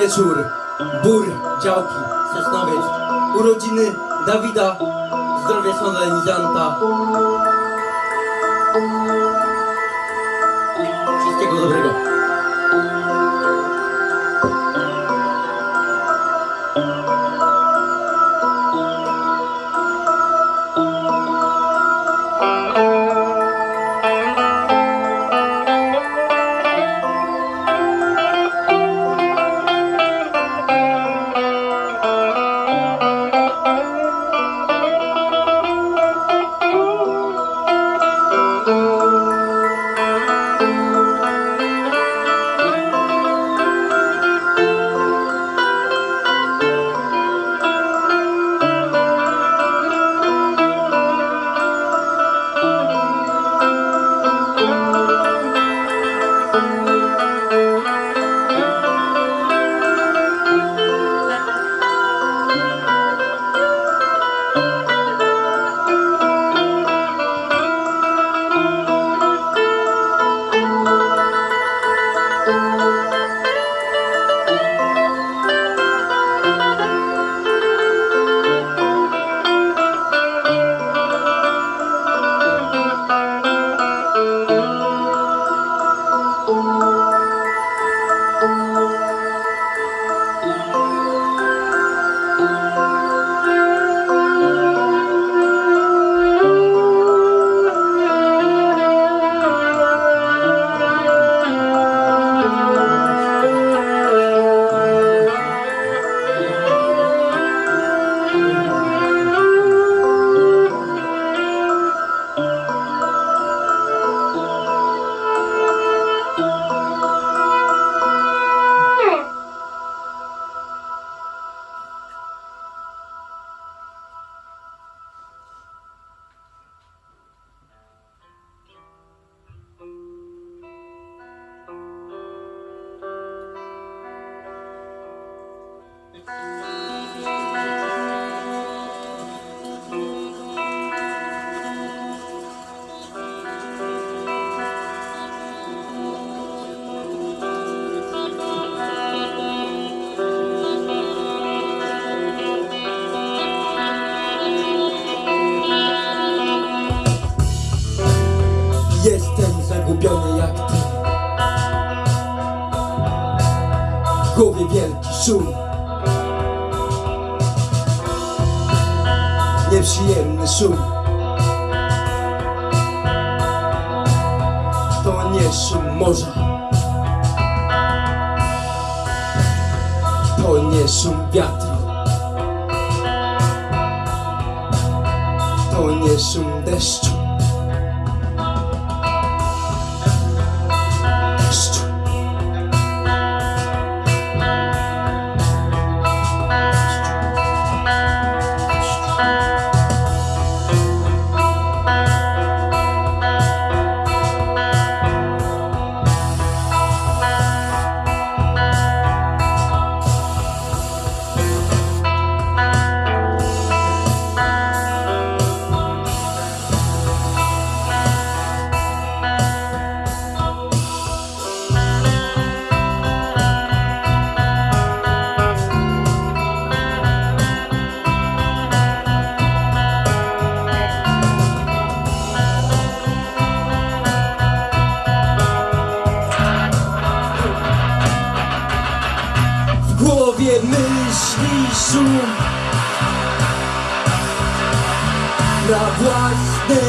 wieczór, bór, działki, Sosnowiec, urodziny Dawida, zdrowie solenizanta. Wszystkiego dobrego.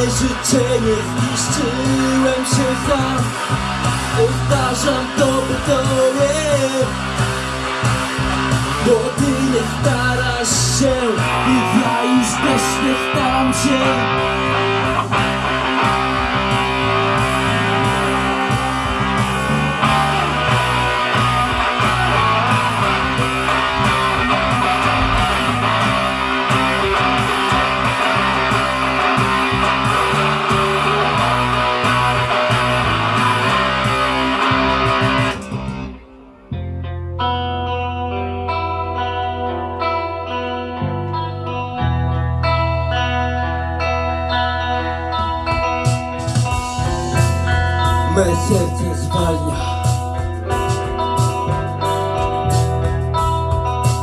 Własne życzenie zniszczyłem się sam Powtarzam to by tobie Bo ty nie starasz się I ja już też nie staram się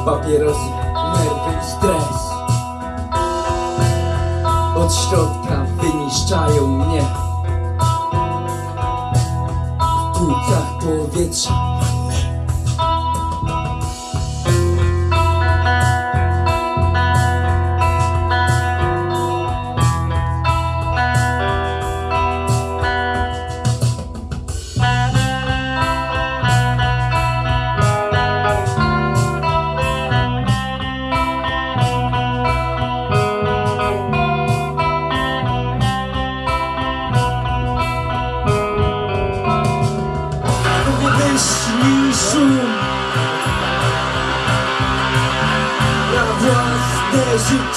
Papierosy, nerwy i stres. Od środka wyniszczają mnie. W płucach powietrza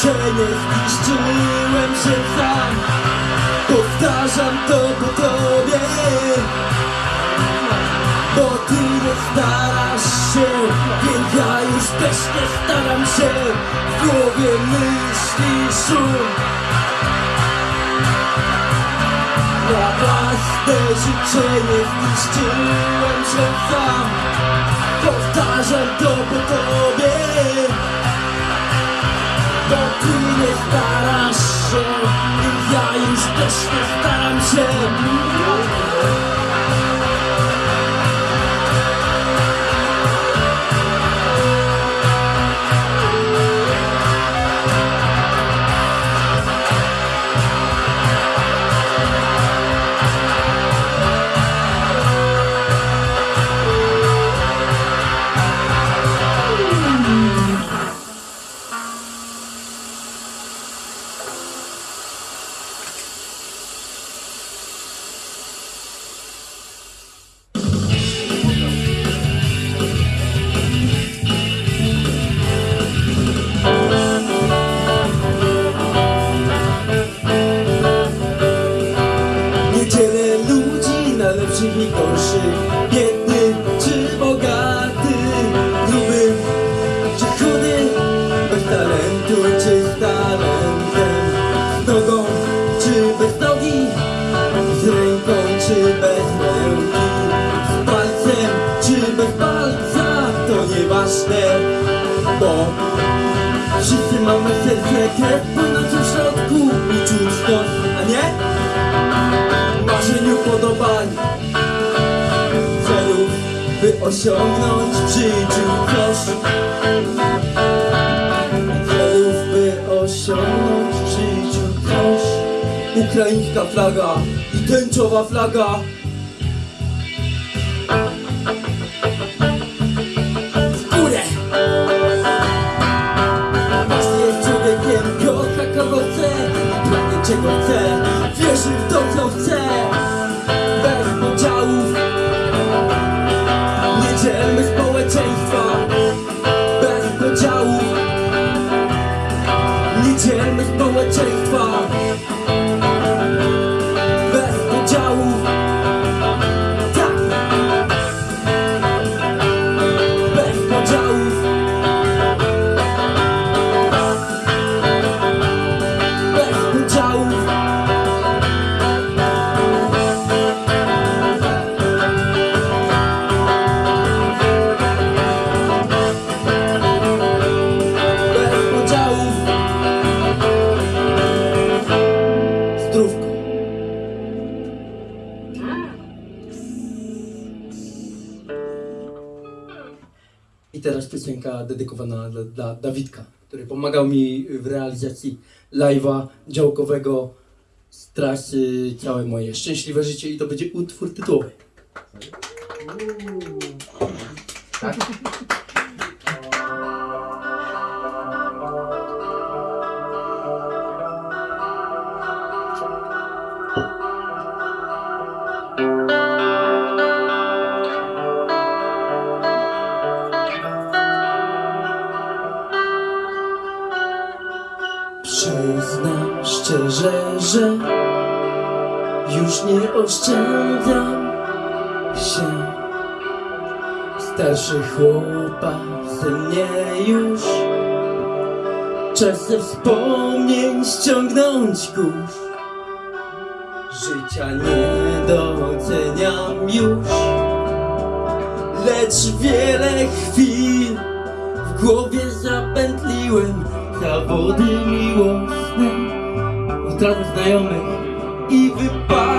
życzenie zniszczyłem się sam. Powtarzam to po tobie. Bo ty nie starasz się Więc ja już też nie staram się. W głowie myśli szum. Na własne życzenie zniszczyłem się sam. Powtarzam to po tobie Bo ty nie starasz się. Ja już też nie staram się pomagał mi w realizacji live'a działkowego z trasy Całe moje szczęśliwe życie i to będzie utwór tytułowy. Przyznam oszczędzam się. Starszy chłopak ze mnie już. Czasem wspomnień ściągnąć kurz. Życia nie doceniam już. Lecz wiele chwil w głowie zapętliłem. Zawody miłosne, utratę znajomych i wypadki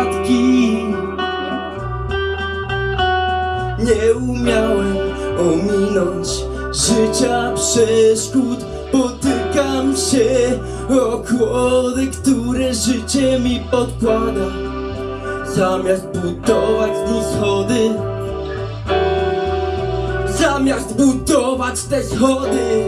nie umiałem ominąć życia przeszkód Potykam się o kłody, które życie mi podkłada. Zamiast budować z nich schody. Zamiast budować te schody.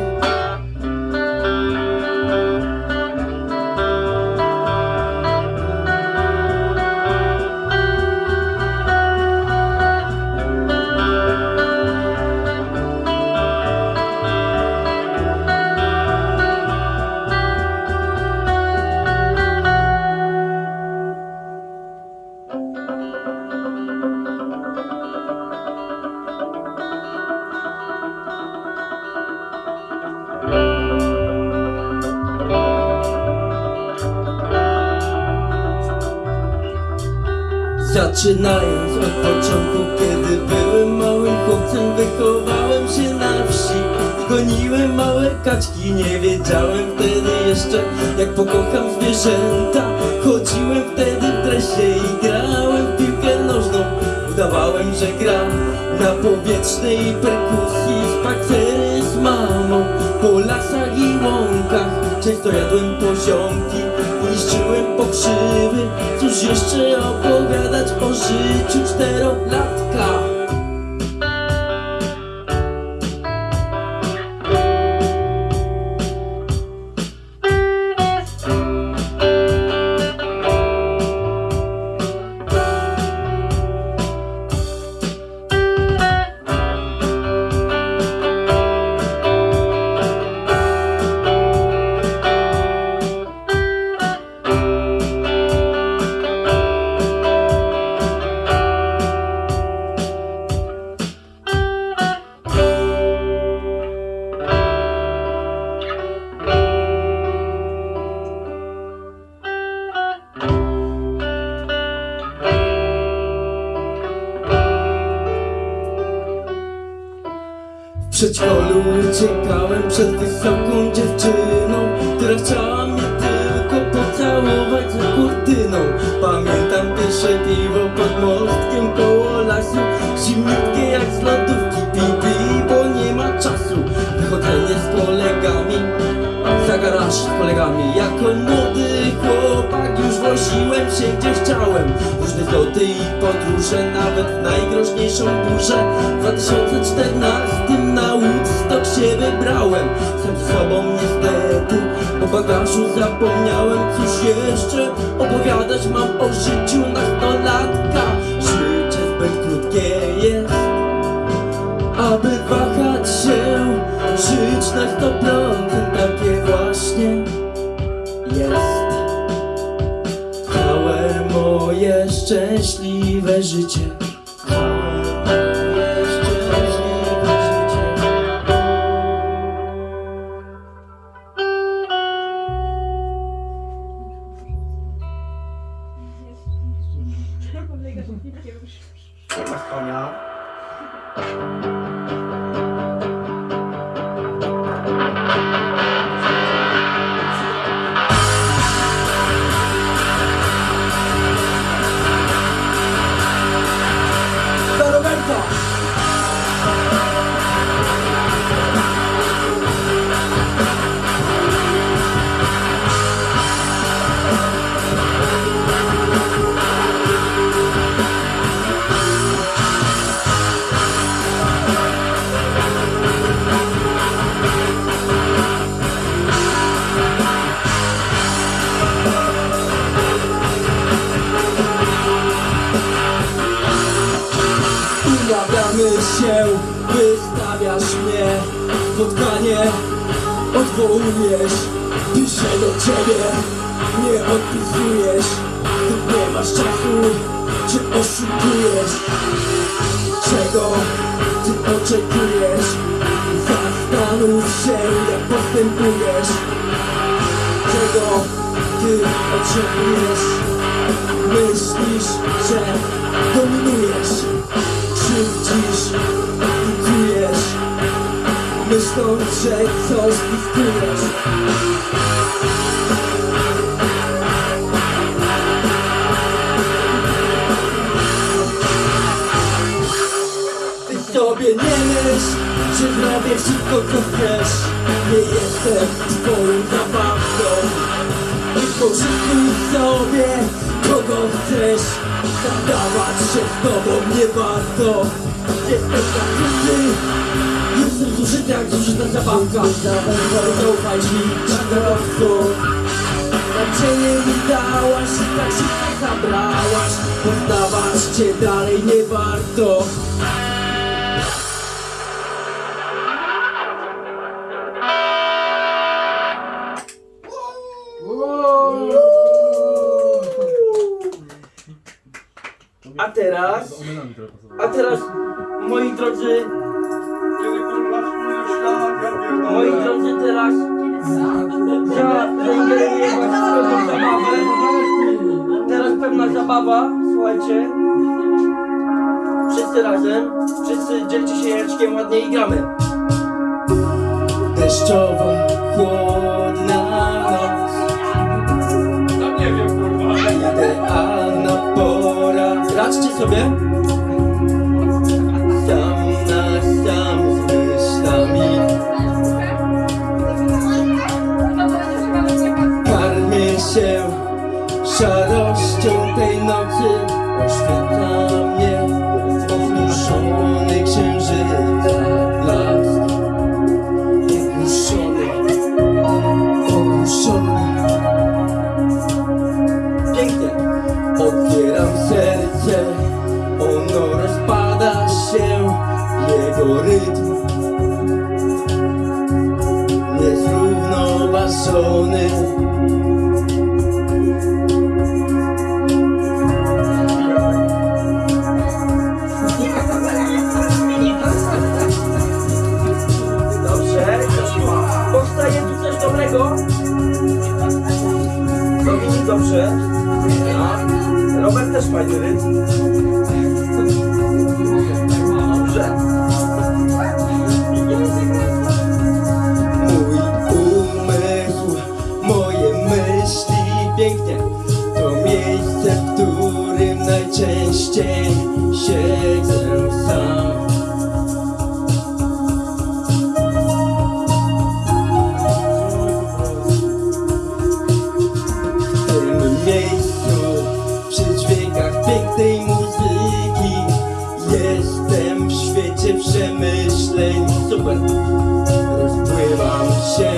Sobie nie myśl, że zrobię wszystko co chcesz. Nie jestem twoją zabawką. Tylko życzyj sobie kogo chcesz. Zadawać się z tobą nie warto. Jestem zakryty Jestem zużyty jak zużyta zabawka. Zaufaj mi, czarowcu Nadzieję mi dałaś i tak szybko zabrałaś. Poznawać cię dalej nie warto teraz, a teraz, moi drodzy, moi drodzy, teraz za zaingeruję was w pewną zabawę. Teraz pewna zabawa, słuchajcie. Wszyscy razem, wszyscy dzielcie się jajeczkiem ładnie i gramy. Deszczowa, chłodna noc. Raczcie sobie. Sam na sam z myślami. Karmię się szarością tej nocy. Oświetla mnie Otwieram serce, ono rozpada się Jego rytm Niezrównoważony Dobrze, powstaje tu coś dobrego? Dobrze. Robert też fajny rytm. Dobrze. Mój umysł, moje myśli pięknie. To miejsce, w którym najczęściej siedzę Super, rozpływam się.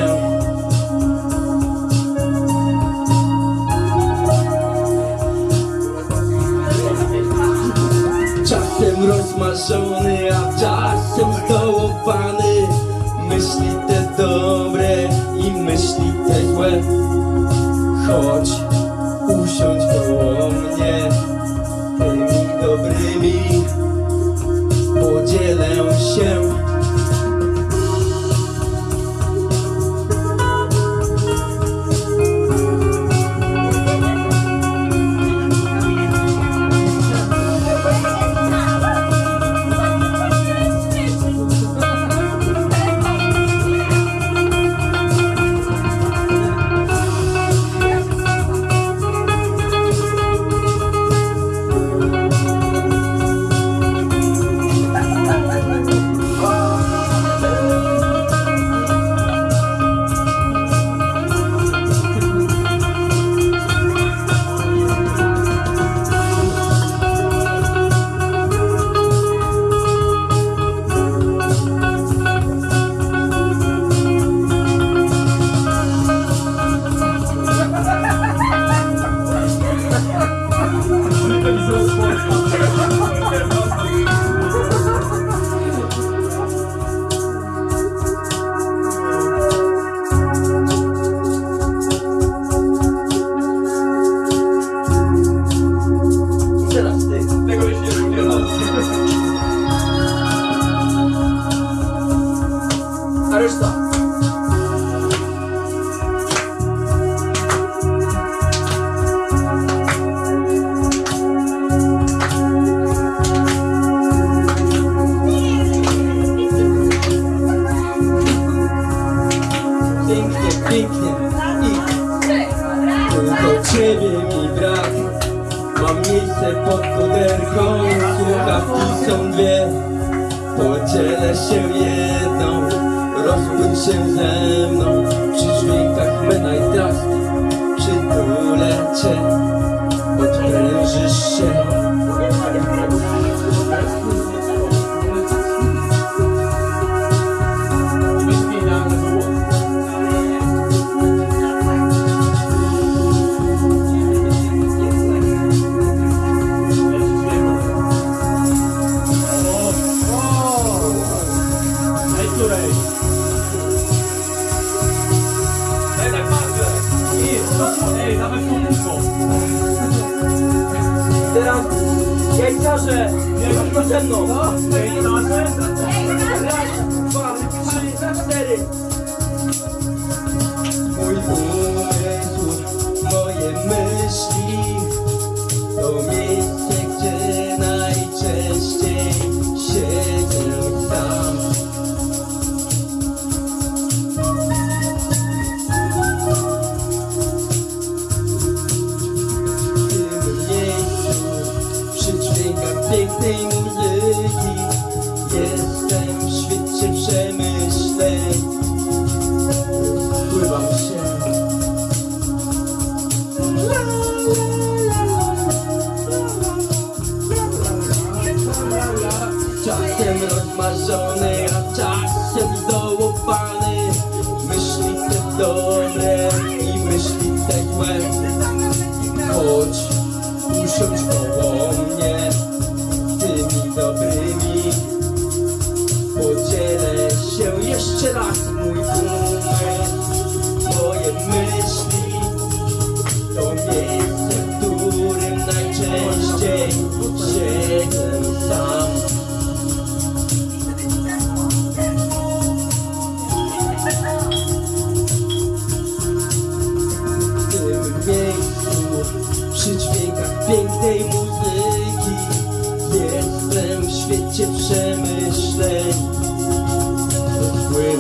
Czasem rozmarzony, a czasem zdołowany Myśli te dobre i myśli te złe. Chodź, strach mój umysł Moje myśli To miejsce, w którym najczęściej Siedzę sam. W tym miejscu Przy dźwiękach pięknej muzyki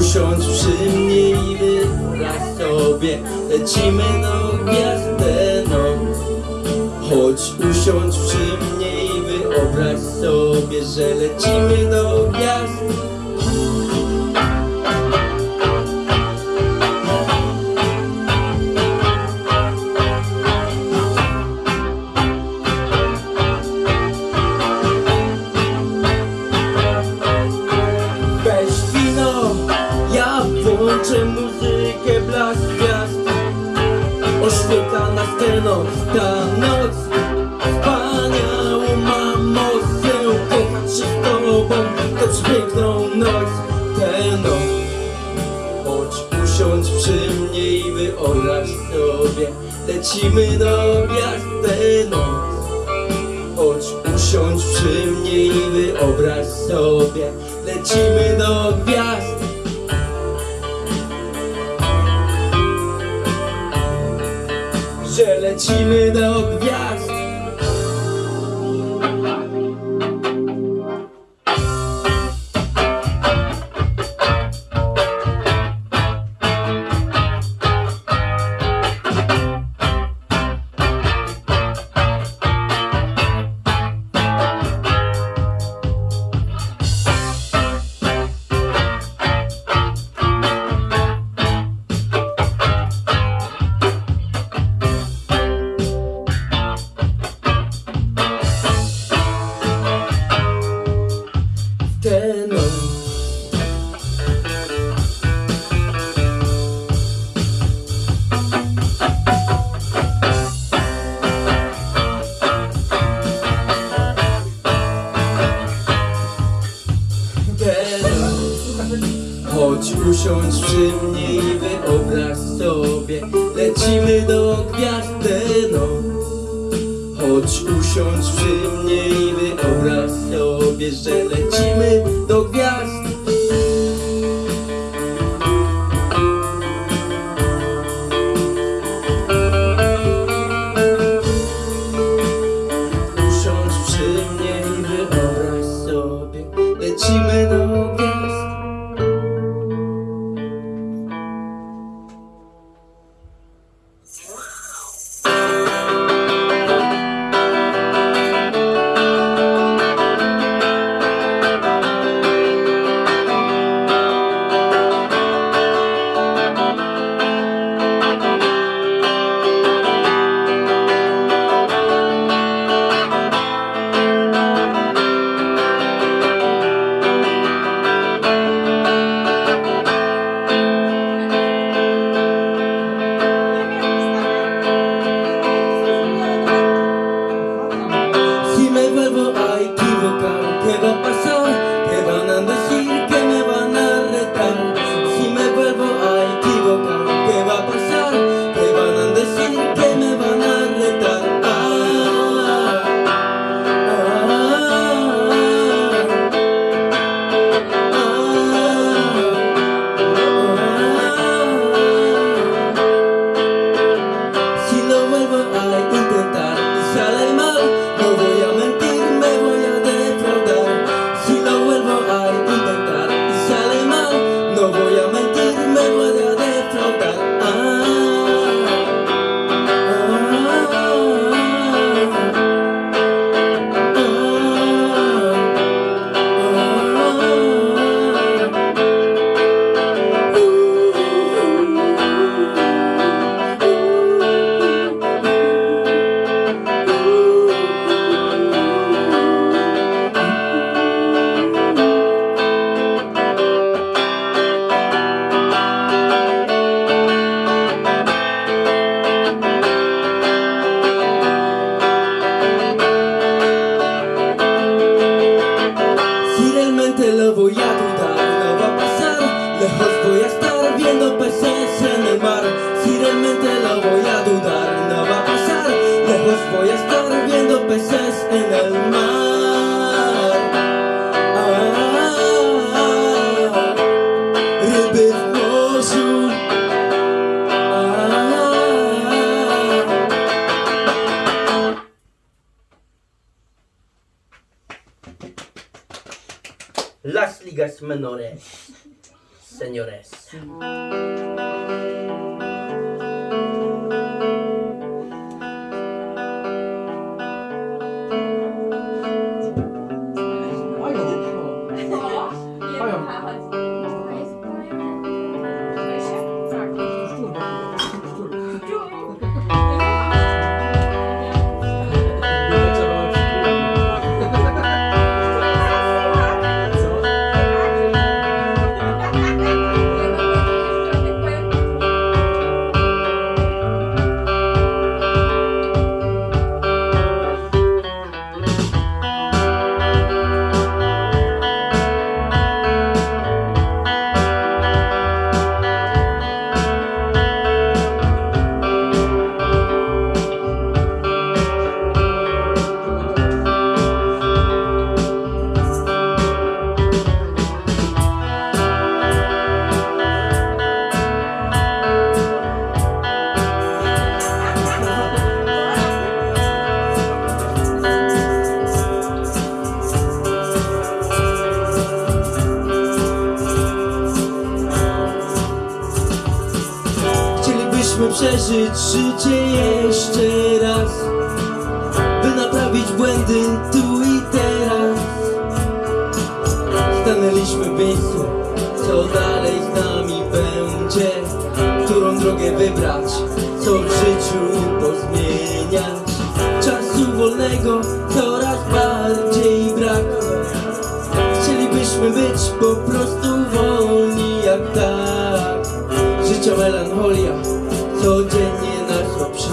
usiądź przy mnie i wyobraź sobie. Lecimy no gwiazdę no. Chodź usiądź przy mnie i wyobraź sobie Że lecimy do gwiazd Lecimy do miasta noc. Chodź usiądź przy mnie i wyobraź sobie. Lecimy do gwiazd. Że lecimy do gwiazd. hello.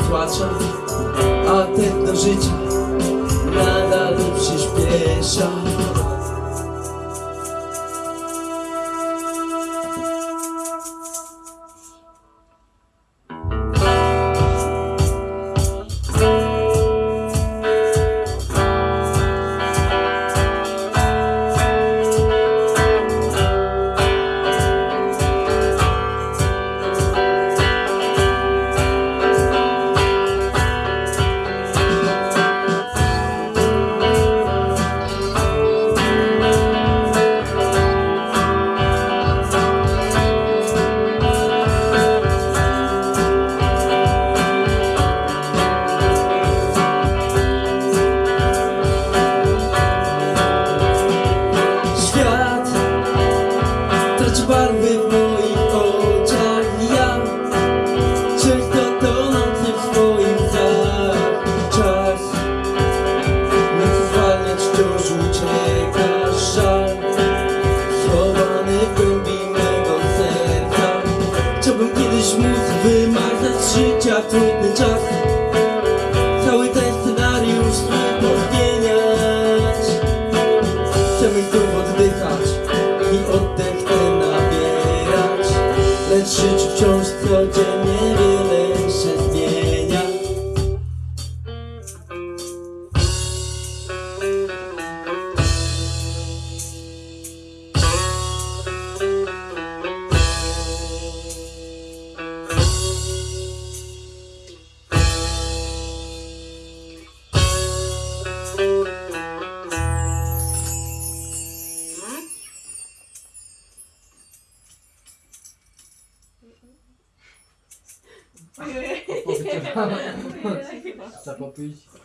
Przytłacza A tętno życia nadal przyspiesza plus.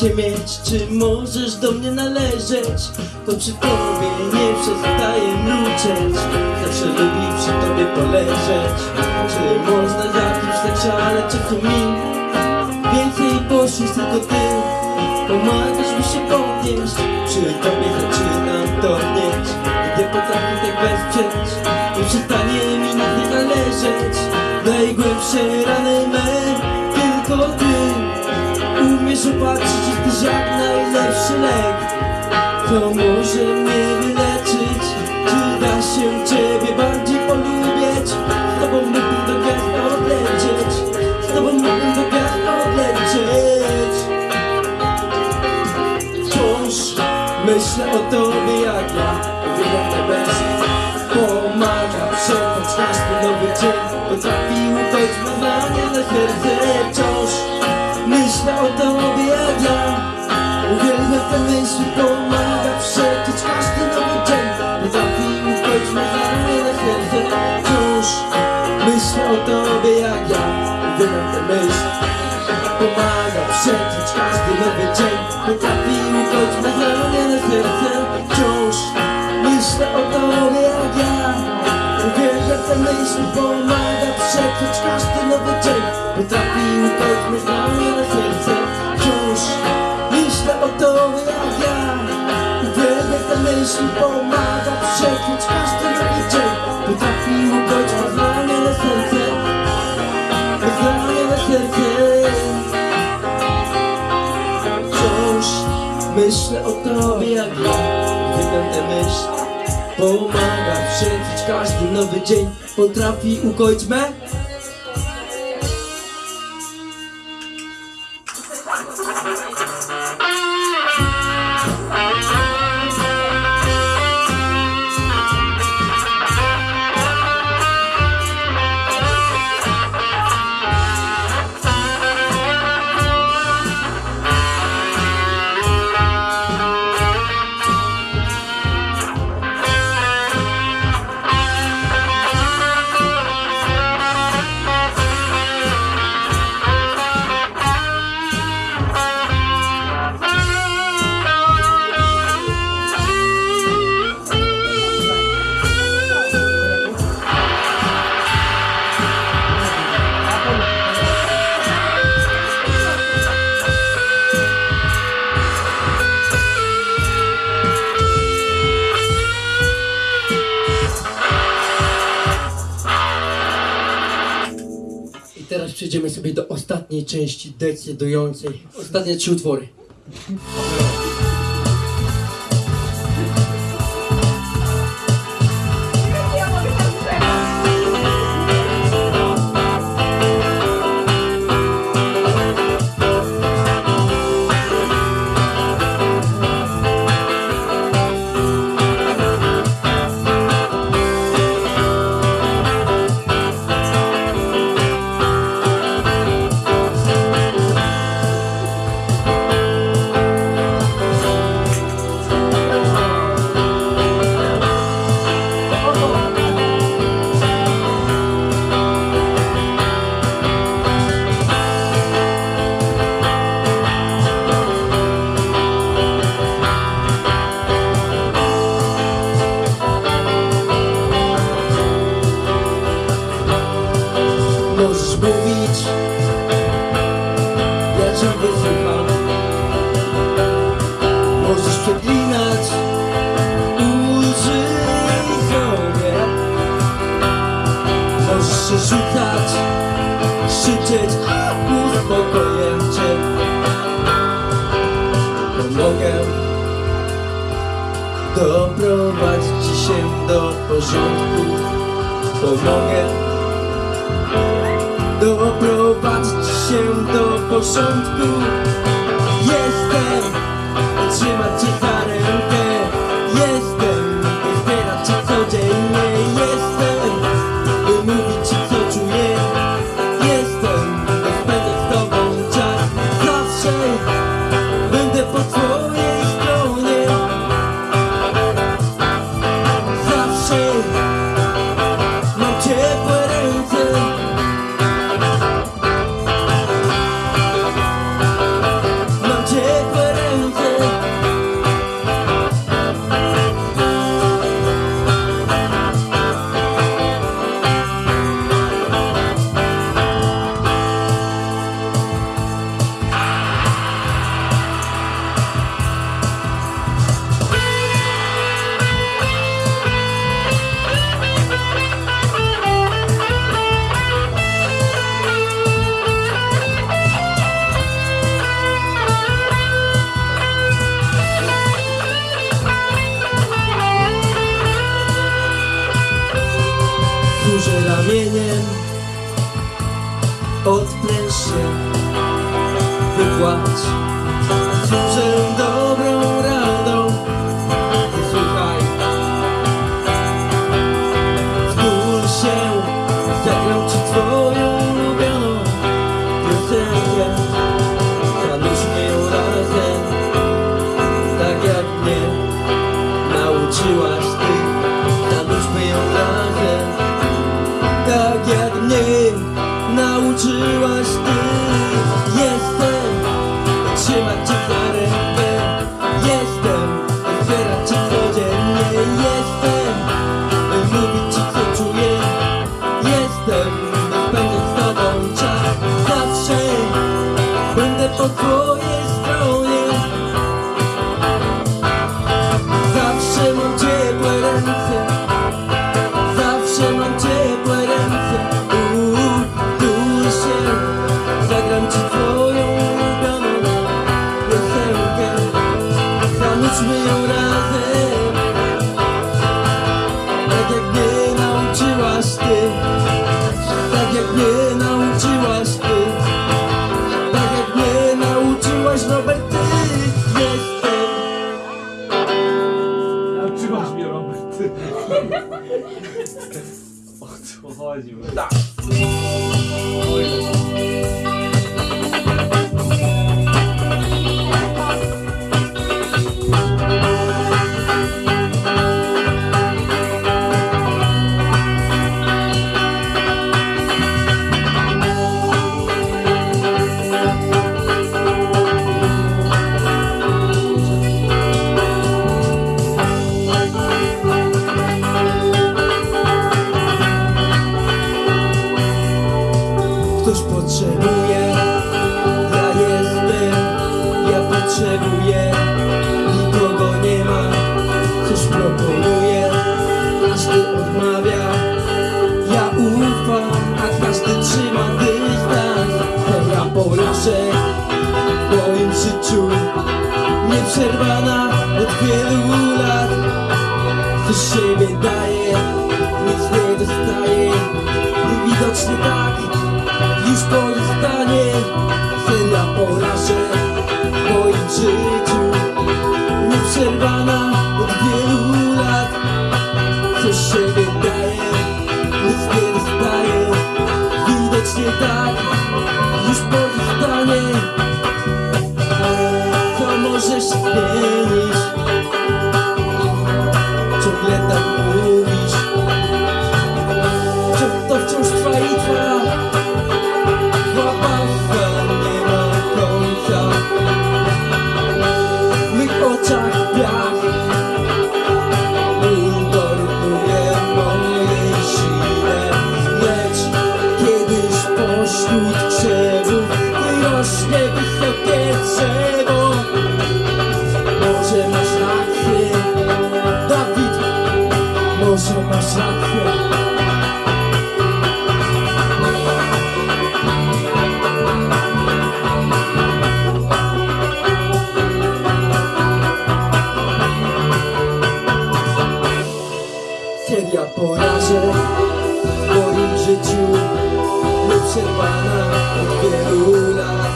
Cię mieć, czy możesz do mnie należeć? To przy tobie nie przestaję mruczeć Zawsze lubi przy tobie poleżeć. Czy można jakiś tak szaleć, co mi? Więcej poszłeś tylko ty. Pomagasz mi się podnieść. Przy tobie zaczynam topnieć Gdy potrafię tak wesprzeć Nie przestanie mi nie należeć. Najgłębsze rany najlepszy lek. To może mnie wyleczyć? Czy da się ciebie bardziej polubić? Z tobą mógłbym do gwiazd odlecieć. Z tobą mógłbym do gwiazd odlecieć. Wciąż myślę o tobie jak ja Uwielbiam tę myśl Pomaga przetrwać każdy nowy dzień Potrafi ukoić marzenia na serce Wciąż myślę o tobie jak ja Uwielbiam tę myśl Pomaga przetrwać każdy nowy dzień Potrafi ukoić marzenia na serce Wciąż myślę o tobie jak ja Uwielbiam tę myśl Pomaga przetrwać każdy nowy dzień Potrafi ukoić marzenia na serce Wciąż myślę o tobie jak ja. Uwielbiam tę myśl Pomaga przetrwać każdy nowy dzień. Potrafi ukoić marzenia na serce. Marzenia na serce. Wciąż myślę o tobie jak ja. Uwielbiam tę myśl Pomaga przetrwać każdy nowy dzień. Potrafi ukoić me przejdziemy sobie do ostatniej części decydującej. Ostatnie trzy utwory. Porządku Pomogę doprowadzić się do porządku. Jestem, trzymać cię za potrzebuję. Ja jestem, ja potrzebuję. Nikogo nie ma, ktoś proponuje. Każdy odmawia, ja ufam A każdy trzyma dystans Pełna porażek w moim życiu. Nieprzerwana od wielu lat. Coś się wydaje Kiedy ja porażę w moim życiu Nieprzerwana od wielu lat.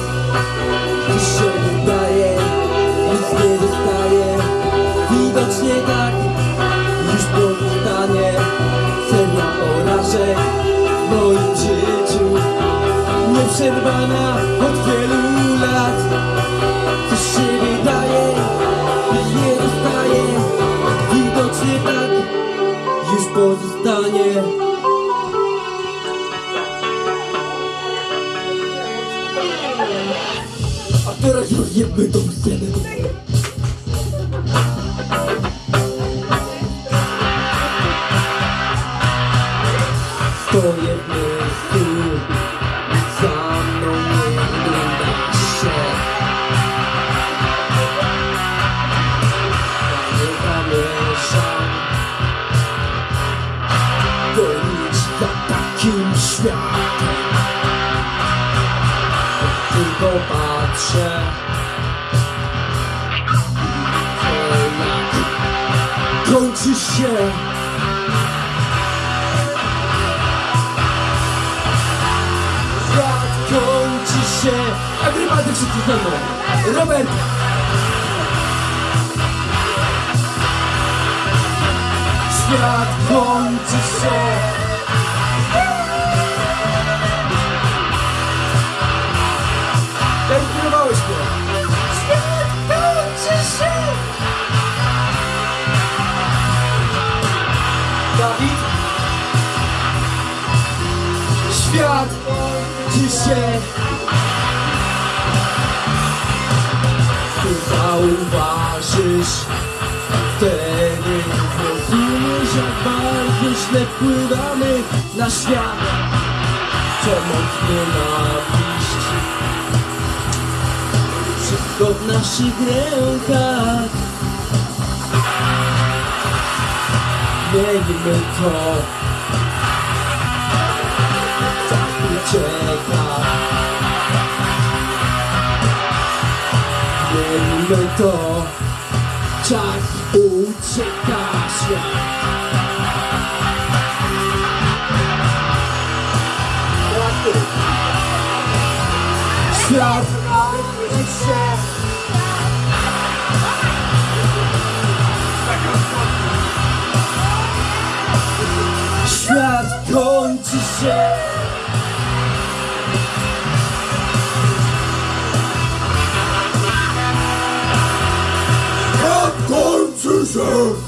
Dziś się wydaje, nic nie zostaje Widocznie tak, już powstanie Seria porażek w moim życiu Nieprzerwana od wielu lat. Dziś się wydaje pozostanie. A teraz rozjebmy tą scenę świat Tylko patrzę. Kończy się. Jak kończy się. Agrymaty wszyscy ze mną. Robert. Świat kończy się. Się. Ty zauważysz Wtedy zrozumiesz jak bardzo źle wpływamy na świat. Przemoc, nienawiść Wszystko w naszych rękach. Miejmy to ucieka. Miejmy to. Czas ucieka świat. Świat się. Świat kończy się kończy